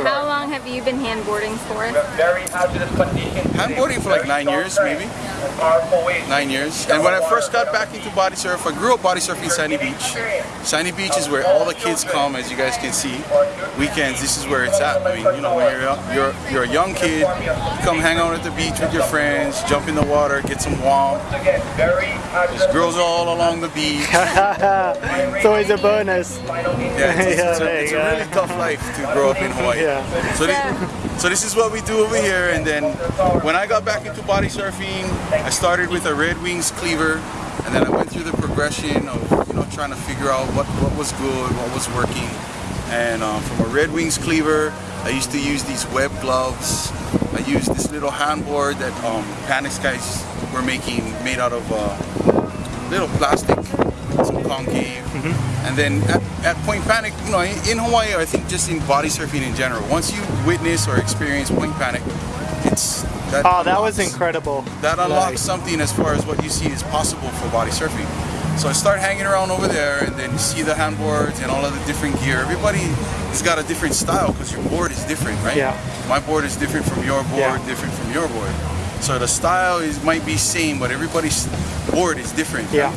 Excellent. How long have you been handboarding for? Very hazardous conditions. Handboarding for like nine years, maybe. Nine years. And when I first got back into body surf, I grew up body surfing in Sandy Beach. Sandy Beach is where all the kids come, as you guys can see. Weekends, this is where it's at. I mean, you know, when you're you're you're a young kid, you come hang out at the beach with your friends, jump in the water, get some warm. There's girls all along the beach. it's always a bonus. Yeah, it's, Yeah, it's, a, it's a really tough life to grow up in Hawaii. Yeah. So, this, so this is what we do over here. And then when I got back into body surfing, I started with a Red Wings cleaver, and then I went through the progression of you know trying to figure out what, what was good, what was working. And um, from a Red Wings cleaver, I used to use these web gloves. I used this little handboard that um, Panics guys were making, made out of uh, little plastic, some concave. Mm-hmm. And then at, at Point Panic, you know, in, in Hawaii, I think just in body surfing in general, once you witness or experience Point Panic, it's that Oh, that was incredible. That unlocks something as far as what you see is possible for body surfing. So I start hanging around over there, and then you see the handboards and all of the different gear. Everybody has got a different style because your board is different, right? Yeah. My board is different from your board, Yeah. different from your board. So the style is might be same, but everybody's board is different. Yeah.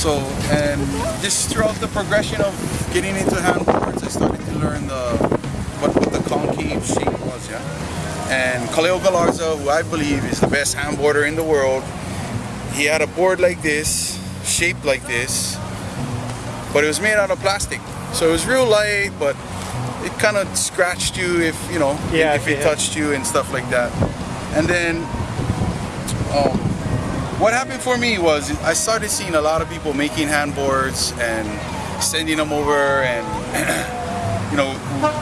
So, and just throughout the progression of getting into handboards, I started to learn the what, what the concave shape was, yeah. And Kaleo Galarza, who I believe is the best handboarder in the world, he had a board like this, shaped like this, but it was made out of plastic. So it was real light, but it kind of scratched you if, you know, Yeah, if if it you- touched you and stuff like that. And then um, what happened for me was I started seeing a lot of people making handboards and sending them over and you know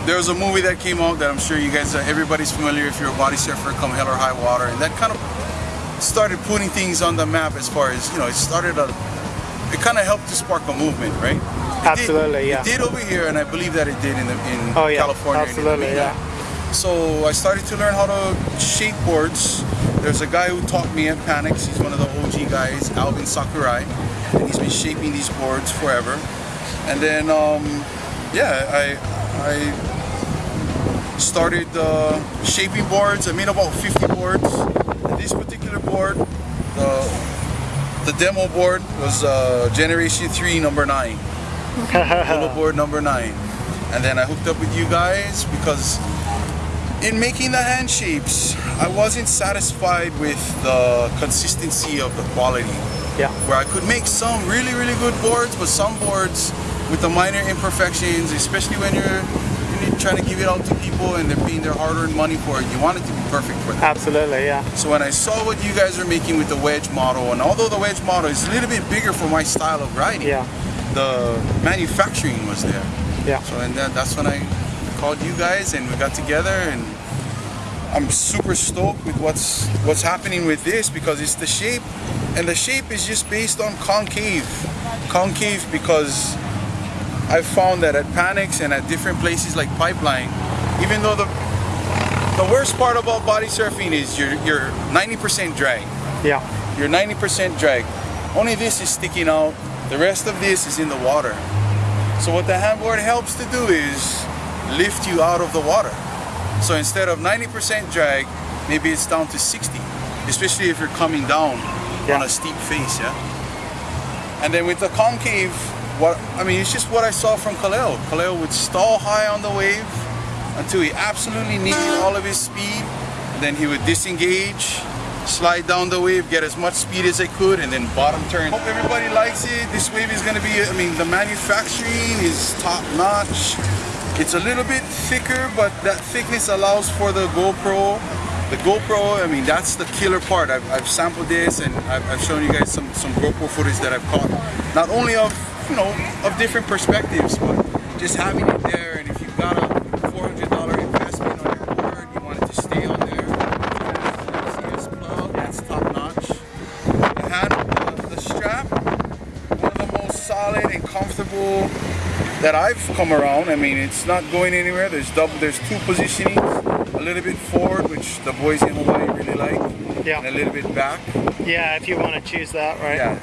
there was a movie that came out that I'm sure you guys everybody's familiar if you're a body surfer come hell or high water and that kind of started putting things on the map as far as you know it started a it kind of helped to spark a movement right It did- Absolutely, yeah. it did over here and I believe that it did in the, in Oh, yeah, California absolutely, yeah. So I started to learn how to shape boards. There's a guy who taught me at Panics. He's one of the OG guys, Alvin Sakurai, and he's been shaping these boards forever. And then, um, yeah, I I started uh, shaping boards. I made about 50 boards. And this particular board, the the demo board was uh, Generation 3, number 9. Hula board number 9. And then I hooked up with you guys because in making the hand shapes, I wasn't satisfied with the consistency of the quality. Yeah. Where I could make some really, really good boards, but some boards with the minor imperfections, especially when you're, you're trying to give it out to people and they're paying their hard-earned money for it, you want it to be perfect for them. Absolutely, yeah. So when I saw what you guys are making with the wedge model, and although the wedge model is a little bit bigger for my style of riding, Yeah. the manufacturing was there. Yeah. So and that, that's when I called you guys and we got together and I'm super stoked with what's what's happening with this because it's the shape and the shape is just based on concave. Concave because I found that at Panics and at different places like Pipeline, even though the the worst part about body surfing is you're you're 90% drag. Yeah. You're 90% drag. Only this is sticking out. The rest of this is in the water. So what the handboard helps to do is lift you out of the water. So instead of 90% drag, maybe it's down to 60, especially if you're coming down on a steep face, yeah? And then with the concave, what I mean, it's just what I saw from Kaleo. Kaleo would stall high on the wave until he absolutely needed all of his speed. Then he would disengage, slide down the wave, get as much speed as I could, and then bottom turn. Hope everybody likes it. This wave is gonna be, I mean, the manufacturing is top notch. It's a little bit thicker, but that thickness allows for the GoPro. The GoPro, I mean, that's the killer part. I've, I've sampled this and I've, I've shown you guys some, some GoPro footage that I've caught. Not only of, you know, of different perspectives, but just having it there. And if you've got a $400 investment on your board, you want it to stay on there. CS plug, that's top notch. The hand, the, the strap, one of the most solid and comfortable that I've come around. I mean, it's not going anywhere. There's double, there's two positionings, a little bit forward, which the boys in Hawaii really like, Yeah. and a little bit back. Yeah, if you want to choose that, right? Yeah.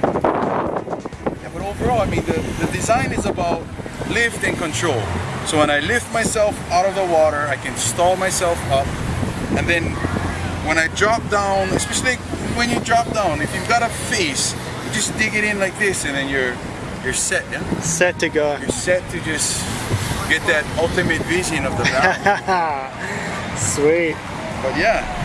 Yeah, but overall, I mean, the, the design is about lift and control. So when I lift myself out of the water, I can stall myself up. And then when I drop down, especially when you drop down, if you've got a face, you just dig it in like this and then you're you're set, yeah? Set to go. You're set to just get that ultimate vision of the valley. Sweet. but yeah,